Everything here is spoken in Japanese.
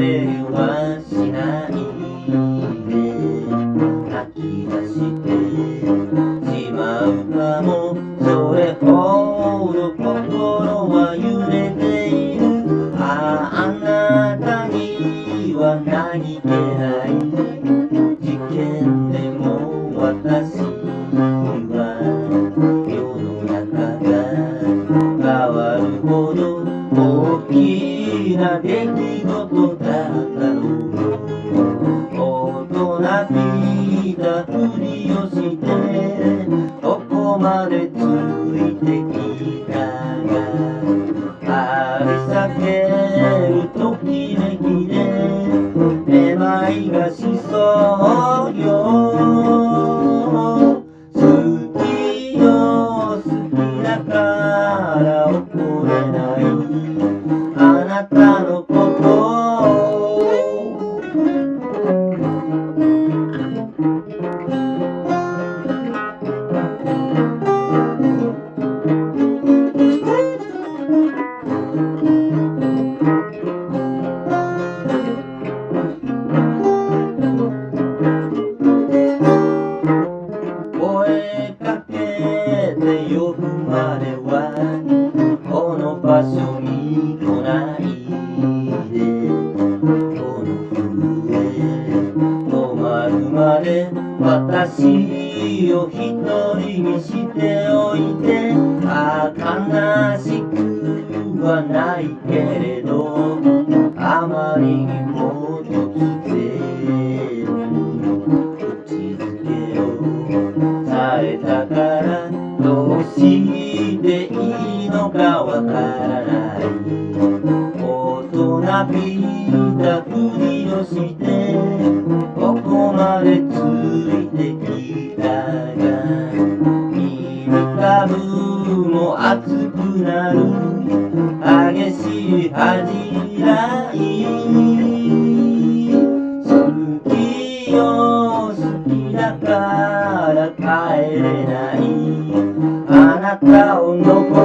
おしゃべりはしない。で泣き出してしまうかもそれほど心は揺れている。あああなたには何気ない。大人びたふりをしてここまでついてきたがあり避けるときめきでめまいがしそうよ好きよ好きだから怒れない。呼ぶまではこの場所に来ないで。この笛止まるまで私を一人にしておいてああ悲しくはないけれどあまりにものかわからない大人びたふりをしてここまでついてきたが耳たぶも熱くなる激しい恥じらい好きよ好きだから帰れない。あなたを残